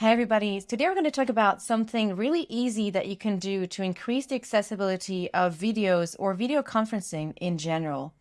Hey everybody, today we're going to talk about something really easy that you can do to increase the accessibility of videos or video conferencing in general,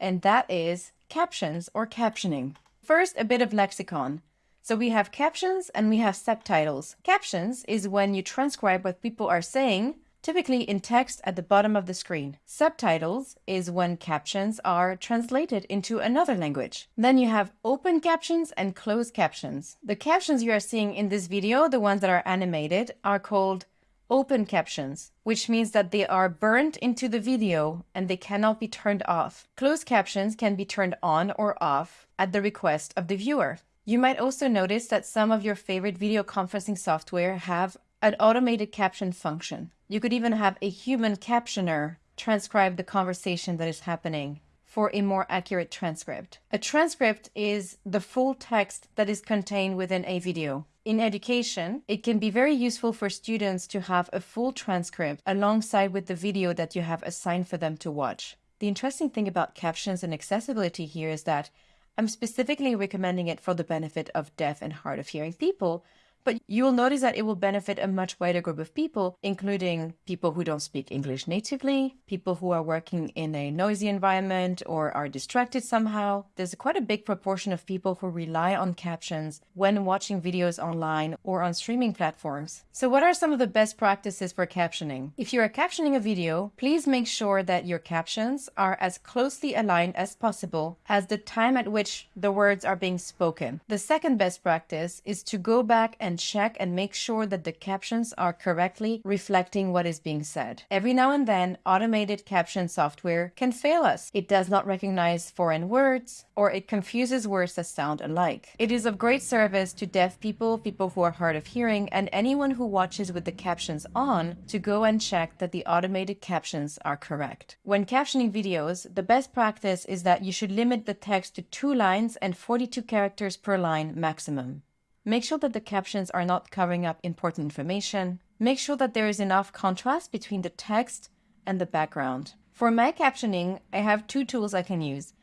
and that is captions or captioning. First, a bit of lexicon. So we have captions and we have subtitles. Captions is when you transcribe what people are saying typically in text at the bottom of the screen. Subtitles is when captions are translated into another language. Then you have open captions and closed captions. The captions you are seeing in this video, the ones that are animated, are called open captions, which means that they are burnt into the video and they cannot be turned off. Closed captions can be turned on or off at the request of the viewer. You might also notice that some of your favorite video conferencing software have an automated caption function. You could even have a human captioner transcribe the conversation that is happening for a more accurate transcript. A transcript is the full text that is contained within a video. In education, it can be very useful for students to have a full transcript alongside with the video that you have assigned for them to watch. The interesting thing about captions and accessibility here is that I'm specifically recommending it for the benefit of deaf and hard of hearing people but you will notice that it will benefit a much wider group of people, including people who don't speak English natively, people who are working in a noisy environment or are distracted somehow. There's quite a big proportion of people who rely on captions when watching videos online or on streaming platforms. So what are some of the best practices for captioning? If you are captioning a video, please make sure that your captions are as closely aligned as possible as the time at which the words are being spoken. The second best practice is to go back and and check and make sure that the captions are correctly reflecting what is being said. Every now and then, automated caption software can fail us. It does not recognize foreign words, or it confuses words that sound alike. It is of great service to deaf people, people who are hard of hearing, and anyone who watches with the captions on to go and check that the automated captions are correct. When captioning videos, the best practice is that you should limit the text to two lines and 42 characters per line maximum. Make sure that the captions are not covering up important information. Make sure that there is enough contrast between the text and the background. For my captioning, I have two tools I can use.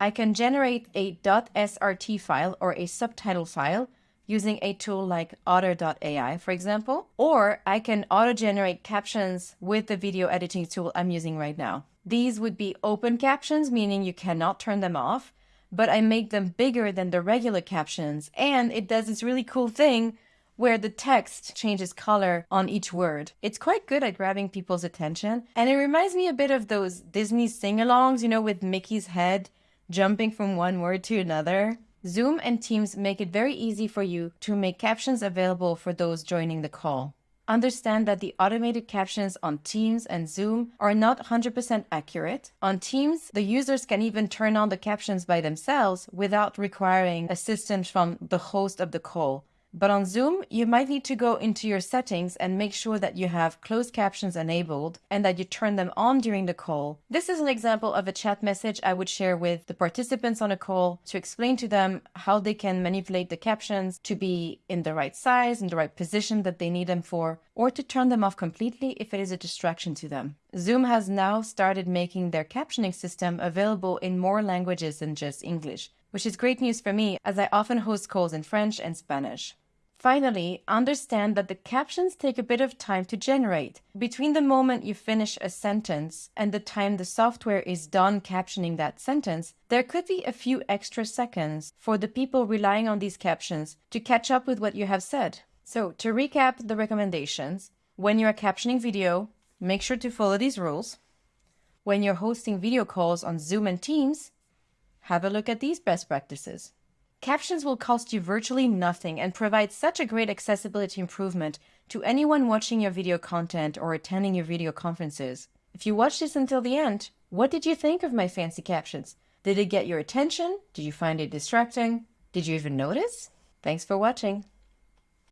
I can generate a .srt file or a subtitle file using a tool like otter.ai, for example, or I can auto-generate captions with the video editing tool I'm using right now. These would be open captions, meaning you cannot turn them off, but I make them bigger than the regular captions. And it does this really cool thing where the text changes color on each word. It's quite good at grabbing people's attention. And it reminds me a bit of those Disney sing-alongs, you know, with Mickey's head jumping from one word to another. Zoom and Teams make it very easy for you to make captions available for those joining the call. Understand that the automated captions on Teams and Zoom are not 100% accurate. On Teams, the users can even turn on the captions by themselves without requiring assistance from the host of the call. But on Zoom, you might need to go into your settings and make sure that you have closed captions enabled and that you turn them on during the call. This is an example of a chat message I would share with the participants on a call to explain to them how they can manipulate the captions to be in the right size, in the right position that they need them for, or to turn them off completely if it is a distraction to them. Zoom has now started making their captioning system available in more languages than just English, which is great news for me as I often host calls in French and Spanish. Finally, understand that the captions take a bit of time to generate. Between the moment you finish a sentence and the time the software is done captioning that sentence, there could be a few extra seconds for the people relying on these captions to catch up with what you have said. So to recap the recommendations, when you are captioning video, make sure to follow these rules. When you're hosting video calls on Zoom and Teams, have a look at these best practices. Captions will cost you virtually nothing and provide such a great accessibility improvement to anyone watching your video content or attending your video conferences. If you watched this until the end, what did you think of my fancy captions? Did it get your attention? Did you find it distracting? Did you even notice? Thanks for watching.